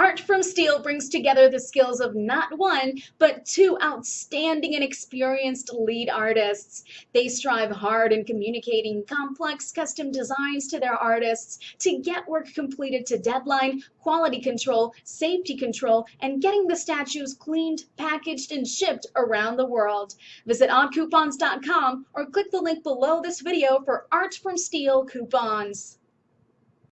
Art from Steel brings together the skills of not one, but two outstanding and experienced lead artists. They strive hard in communicating complex custom designs to their artists to get work completed to deadline, quality control, safety control, and getting the statues cleaned, packaged, and shipped around the world. Visit oddcoupons.com or click the link below this video for Art from Steel coupons.